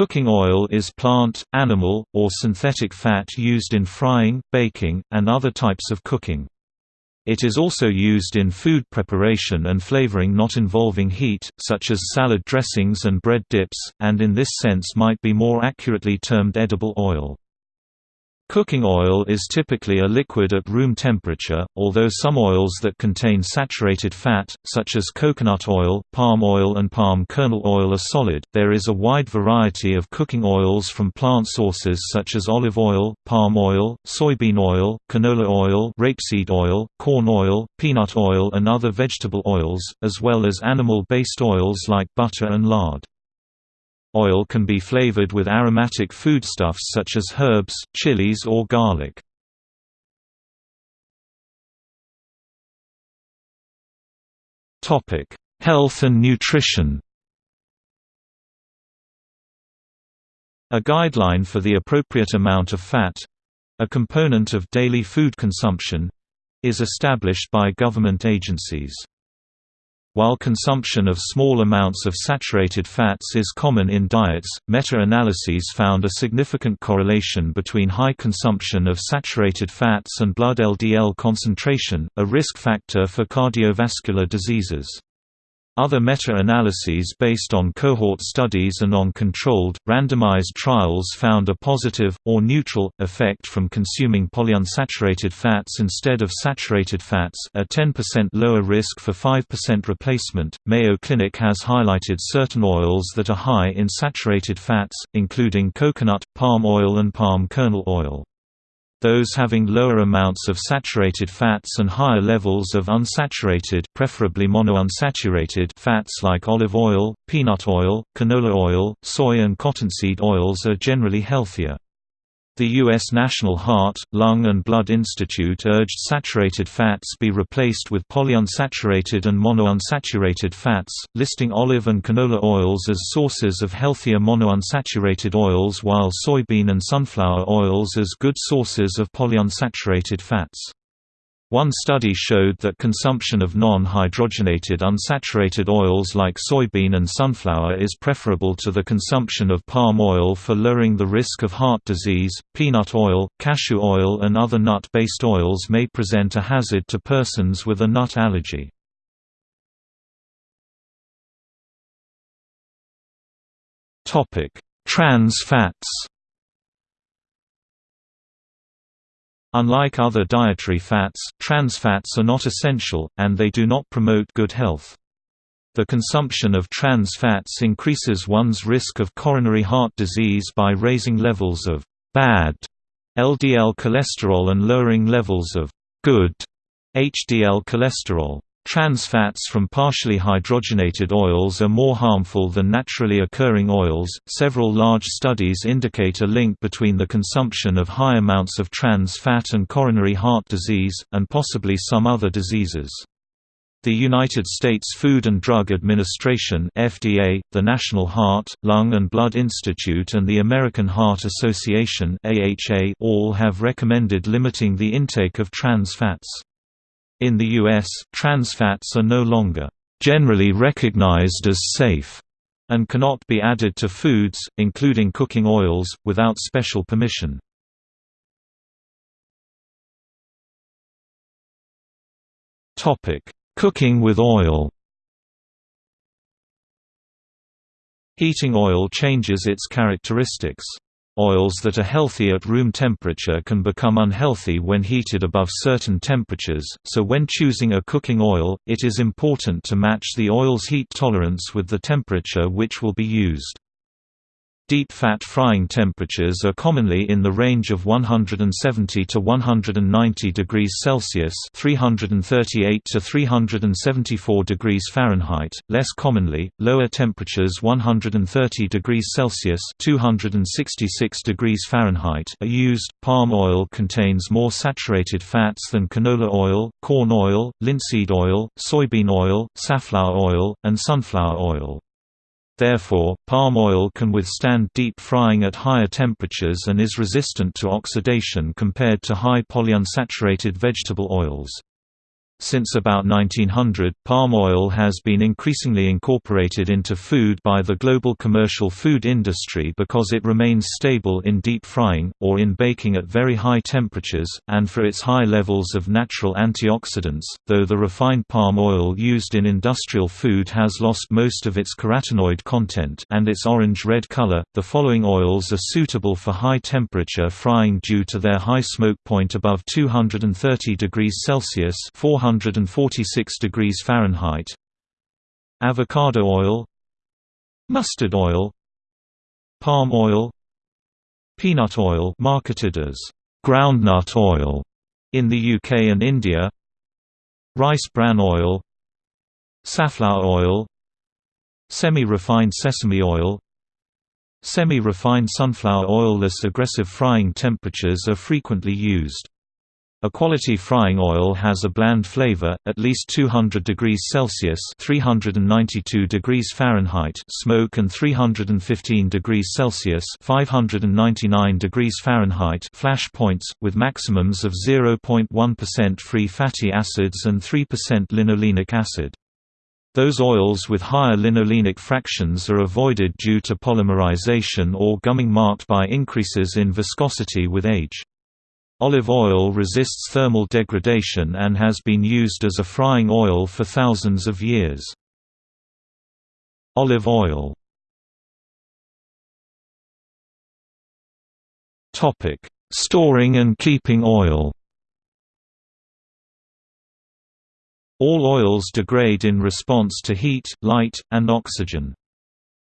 Cooking oil is plant, animal, or synthetic fat used in frying, baking, and other types of cooking. It is also used in food preparation and flavoring not involving heat, such as salad dressings and bread dips, and in this sense might be more accurately termed edible oil. Cooking oil is typically a liquid at room temperature, although some oils that contain saturated fat, such as coconut oil, palm oil and palm kernel oil are solid. There is a wide variety of cooking oils from plant sources such as olive oil, palm oil, soybean oil, canola oil, rapeseed oil, corn oil, peanut oil and other vegetable oils, as well as animal-based oils like butter and lard. Oil can be flavored with aromatic foodstuffs such as herbs, chilies or garlic. Health and nutrition A guideline for the appropriate amount of fat—a component of daily food consumption—is established by government agencies. While consumption of small amounts of saturated fats is common in diets, meta-analyses found a significant correlation between high consumption of saturated fats and blood LDL concentration, a risk factor for cardiovascular diseases. Other meta-analyses based on cohort studies and on controlled, randomized trials found a positive, or neutral, effect from consuming polyunsaturated fats instead of saturated fats a 10% lower risk for 5% replacement. Mayo Clinic has highlighted certain oils that are high in saturated fats, including coconut, palm oil and palm kernel oil. Those having lower amounts of saturated fats and higher levels of unsaturated preferably monounsaturated fats like olive oil, peanut oil, canola oil, soy and cottonseed oils are generally healthier. The U.S. National Heart, Lung and Blood Institute urged saturated fats be replaced with polyunsaturated and monounsaturated fats, listing olive and canola oils as sources of healthier monounsaturated oils while soybean and sunflower oils as good sources of polyunsaturated fats. One study showed that consumption of non-hydrogenated unsaturated oils like soybean and sunflower is preferable to the consumption of palm oil for lowering the risk of heart disease. Peanut oil, cashew oil, and other nut-based oils may present a hazard to persons with a nut allergy. Topic: Trans fats. Unlike other dietary fats, trans fats are not essential, and they do not promote good health. The consumption of trans fats increases one's risk of coronary heart disease by raising levels of bad LDL cholesterol and lowering levels of good HDL cholesterol. Trans fats from partially hydrogenated oils are more harmful than naturally occurring oils. Several large studies indicate a link between the consumption of high amounts of trans fat and coronary heart disease, and possibly some other diseases. The United States Food and Drug Administration (FDA), the National Heart, Lung and Blood Institute and the American Heart Association (AHA) all have recommended limiting the intake of trans fats. In the U.S., trans fats are no longer generally recognized as safe and cannot be added to foods, including cooking oils, without special permission. Cooking with oil Heating oil changes its characteristics. Oils that are healthy at room temperature can become unhealthy when heated above certain temperatures, so when choosing a cooking oil, it is important to match the oil's heat tolerance with the temperature which will be used. Deep fat frying temperatures are commonly in the range of 170 to 190 degrees Celsius (338 to 374 degrees Fahrenheit). Less commonly, lower temperatures 130 degrees Celsius (266 degrees Fahrenheit) are used. Palm oil contains more saturated fats than canola oil, corn oil, linseed oil, soybean oil, safflower oil, and sunflower oil. Therefore, palm oil can withstand deep frying at higher temperatures and is resistant to oxidation compared to high polyunsaturated vegetable oils. Since about 1900, palm oil has been increasingly incorporated into food by the global commercial food industry because it remains stable in deep frying, or in baking at very high temperatures, and for its high levels of natural antioxidants, though the refined palm oil used in industrial food has lost most of its carotenoid content and its orange-red color. The following oils are suitable for high temperature frying due to their high smoke point above 230 degrees Celsius 400 146 degrees Fahrenheit. Avocado oil. Mustard oil. Palm oil. Peanut oil marketed as groundnut oil in the UK and India. Rice bran oil. Safflower oil. Semi-refined sesame oil. Semi-refined sunflower oil. Less aggressive frying temperatures are frequently used. A quality frying oil has a bland flavor, at least 200 degrees Celsius (392 degrees Fahrenheit) smoke and 315 degrees Celsius (599 degrees Fahrenheit) flash points, with maximums of 0.1% free fatty acids and 3% linolenic acid. Those oils with higher linolenic fractions are avoided due to polymerization or gumming marked by increases in viscosity with age. Olive oil resists thermal degradation and has been used as a frying oil for thousands of years. Olive oil Storing and keeping oil All oils degrade in response to heat, light, and oxygen.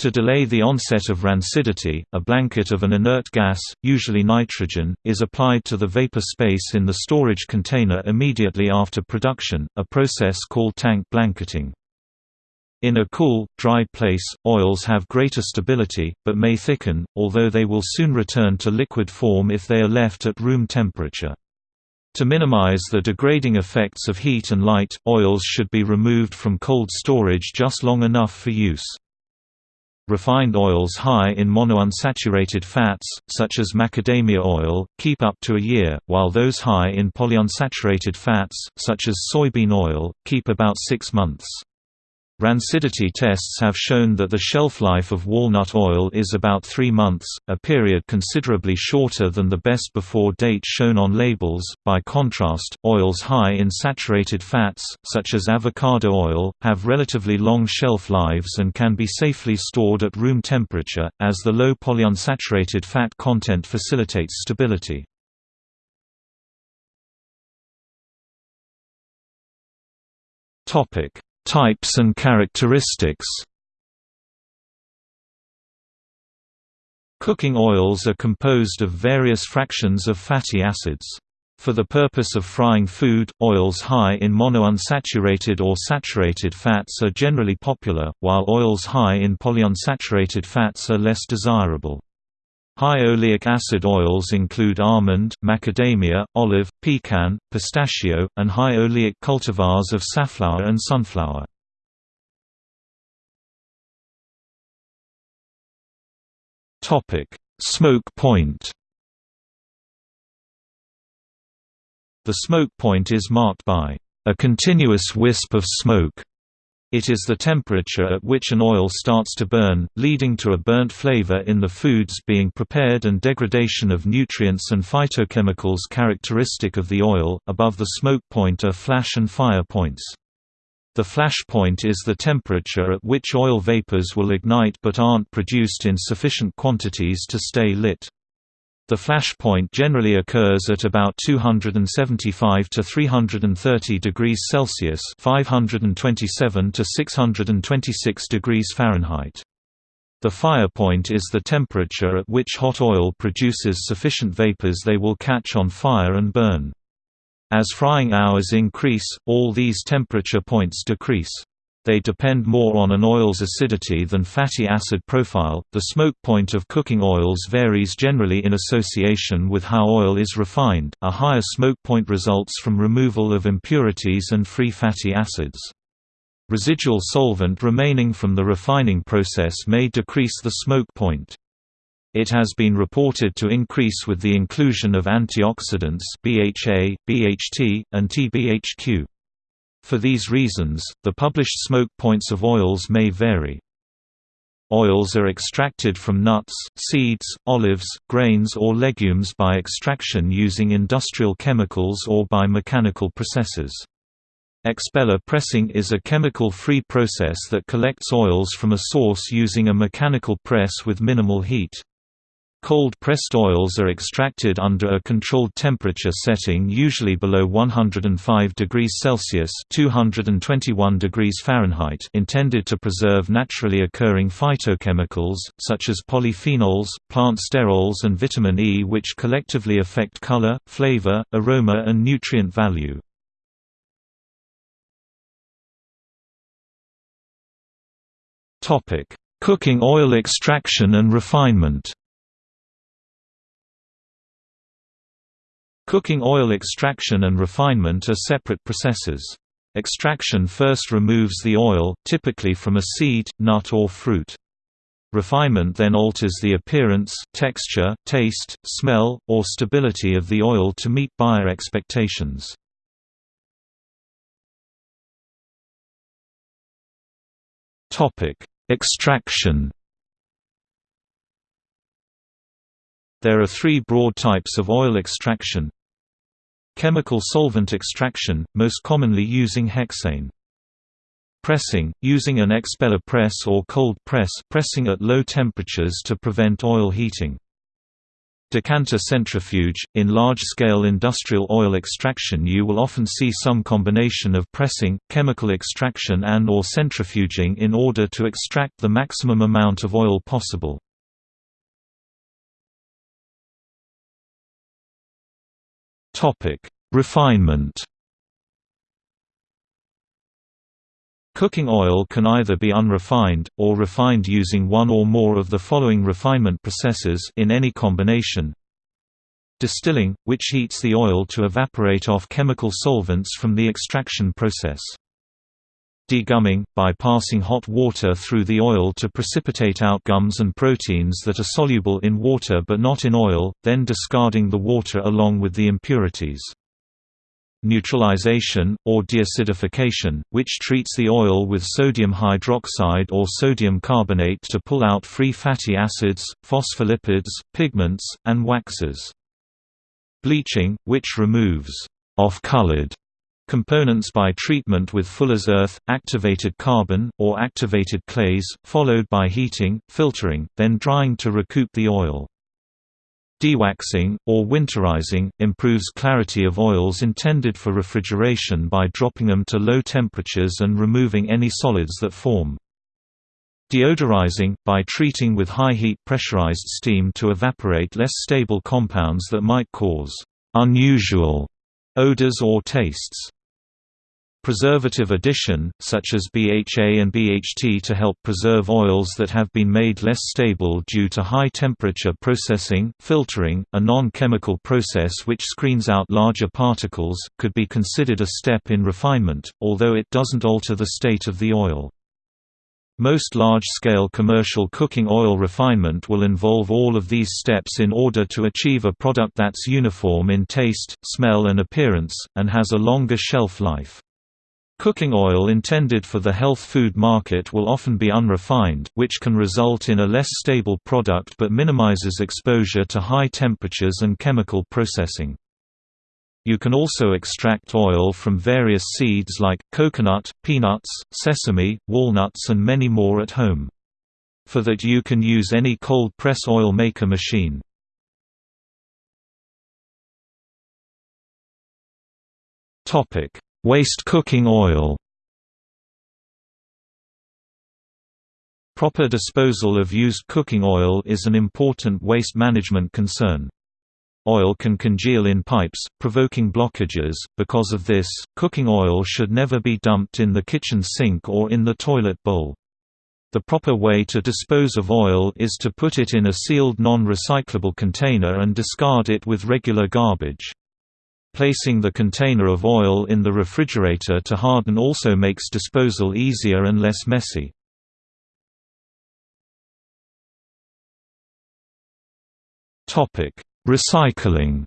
To delay the onset of rancidity, a blanket of an inert gas, usually nitrogen, is applied to the vapor space in the storage container immediately after production, a process called tank blanketing. In a cool, dry place, oils have greater stability, but may thicken, although they will soon return to liquid form if they are left at room temperature. To minimize the degrading effects of heat and light, oils should be removed from cold storage just long enough for use. Refined oils high in monounsaturated fats, such as macadamia oil, keep up to a year, while those high in polyunsaturated fats, such as soybean oil, keep about six months. Rancidity tests have shown that the shelf life of walnut oil is about three months, a period considerably shorter than the best before date shown on labels. By contrast, oils high in saturated fats, such as avocado oil, have relatively long shelf lives and can be safely stored at room temperature, as the low polyunsaturated fat content facilitates stability. Topic Types and characteristics Cooking oils are composed of various fractions of fatty acids. For the purpose of frying food, oils high in monounsaturated or saturated fats are generally popular, while oils high in polyunsaturated fats are less desirable. High oleic acid oils include almond, macadamia, olive, pecan, pistachio, and high oleic cultivars of safflower and sunflower. Smoke point The smoke point is marked by a continuous wisp of smoke it is the temperature at which an oil starts to burn, leading to a burnt flavor in the foods being prepared and degradation of nutrients and phytochemicals characteristic of the oil. Above the smoke point are flash and fire points. The flash point is the temperature at which oil vapors will ignite but aren't produced in sufficient quantities to stay lit. The flash point generally occurs at about 275 to 330 degrees Celsius (527 to 626 degrees Fahrenheit). The fire point is the temperature at which hot oil produces sufficient vapors they will catch on fire and burn. As frying hours increase, all these temperature points decrease they depend more on an oil's acidity than fatty acid profile. The smoke point of cooking oils varies generally in association with how oil is refined. A higher smoke point results from removal of impurities and free fatty acids. Residual solvent remaining from the refining process may decrease the smoke point. It has been reported to increase with the inclusion of antioxidants BHA, BHT, and TBHQ. For these reasons, the published smoke points of oils may vary. Oils are extracted from nuts, seeds, olives, grains or legumes by extraction using industrial chemicals or by mechanical processes. Expeller pressing is a chemical-free process that collects oils from a source using a mechanical press with minimal heat. Cold-pressed oils are extracted under a controlled temperature setting usually below 105 degrees Celsius (221 degrees Fahrenheit) intended to preserve naturally occurring phytochemicals, such as polyphenols, plant sterols and vitamin E which collectively affect color, flavor, aroma and nutrient value. Cooking oil extraction and refinement Cooking oil extraction and refinement are separate processes. Extraction first removes the oil, typically from a seed, nut or fruit. Refinement then alters the appearance, texture, taste, smell, or stability of the oil to meet buyer expectations. Extraction There are three broad types of oil extraction Chemical solvent extraction, most commonly using hexane. Pressing, using an expeller press or cold press pressing at low temperatures to prevent oil heating. Decanter centrifuge – In large-scale industrial oil extraction you will often see some combination of pressing, chemical extraction and or centrifuging in order to extract the maximum amount of oil possible. Refinement Cooking oil can either be unrefined, or refined using one or more of the following refinement processes in any combination. Distilling, which heats the oil to evaporate off chemical solvents from the extraction process. Degumming, by passing hot water through the oil to precipitate out gums and proteins that are soluble in water but not in oil, then discarding the water along with the impurities. Neutralization, or deacidification, which treats the oil with sodium hydroxide or sodium carbonate to pull out free fatty acids, phospholipids, pigments, and waxes. Bleaching, which removes off-colored components by treatment with Fuller's earth, activated carbon, or activated clays, followed by heating, filtering, then drying to recoup the oil. Dewaxing, or winterizing, improves clarity of oils intended for refrigeration by dropping them to low temperatures and removing any solids that form. Deodorizing, by treating with high heat pressurized steam to evaporate less stable compounds that might cause unusual odors or tastes. Preservative addition, such as BHA and BHT to help preserve oils that have been made less stable due to high temperature processing, filtering, a non-chemical process which screens out larger particles, could be considered a step in refinement, although it doesn't alter the state of the oil. Most large-scale commercial cooking oil refinement will involve all of these steps in order to achieve a product that's uniform in taste, smell and appearance, and has a longer shelf life. Cooking oil intended for the health food market will often be unrefined, which can result in a less stable product but minimizes exposure to high temperatures and chemical processing. You can also extract oil from various seeds like, coconut, peanuts, sesame, walnuts and many more at home. For that you can use any cold press oil maker machine. Topic Waste cooking oil Proper disposal of used cooking oil is an important waste management concern. Oil can congeal in pipes, provoking blockages. Because of this, cooking oil should never be dumped in the kitchen sink or in the toilet bowl. The proper way to dispose of oil is to put it in a sealed non-recyclable container and discard it with regular garbage. Placing the container of oil in the refrigerator to harden also makes disposal easier and less messy. Recycling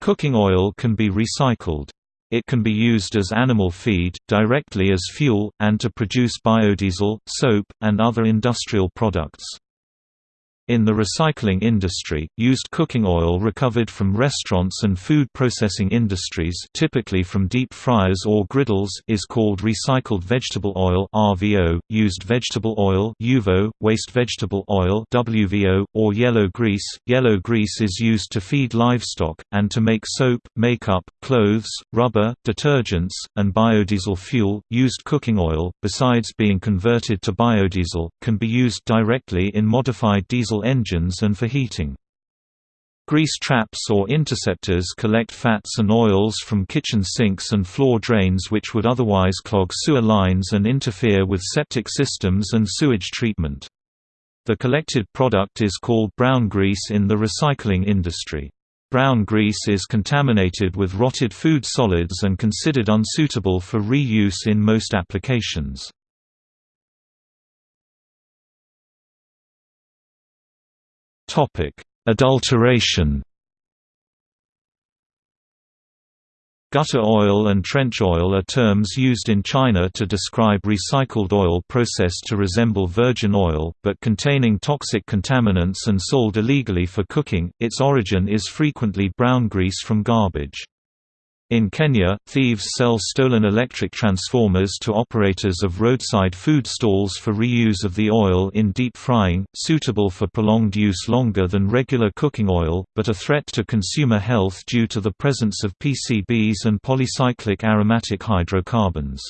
Cooking oil can be recycled. It can be used as animal feed, directly as fuel, and to produce biodiesel, soap, and other industrial products. In the recycling industry, used cooking oil recovered from restaurants and food processing industries typically from deep fryers or griddles is called recycled vegetable oil RVO, used vegetable oil UVO, waste vegetable oil WVO, or yellow grease. Yellow grease is used to feed livestock, and to make soap, makeup, clothes, rubber, detergents, and biodiesel fuel. Used cooking oil, besides being converted to biodiesel, can be used directly in modified diesel diesel engines and for heating. Grease traps or interceptors collect fats and oils from kitchen sinks and floor drains which would otherwise clog sewer lines and interfere with septic systems and sewage treatment. The collected product is called brown grease in the recycling industry. Brown grease is contaminated with rotted food solids and considered unsuitable for reuse in most applications. Topic: Adulteration. Gutter oil and trench oil are terms used in China to describe recycled oil processed to resemble virgin oil, but containing toxic contaminants and sold illegally for cooking. Its origin is frequently brown grease from garbage. In Kenya, thieves sell stolen electric transformers to operators of roadside food stalls for reuse of the oil in deep frying, suitable for prolonged use longer than regular cooking oil, but a threat to consumer health due to the presence of PCBs and polycyclic aromatic hydrocarbons.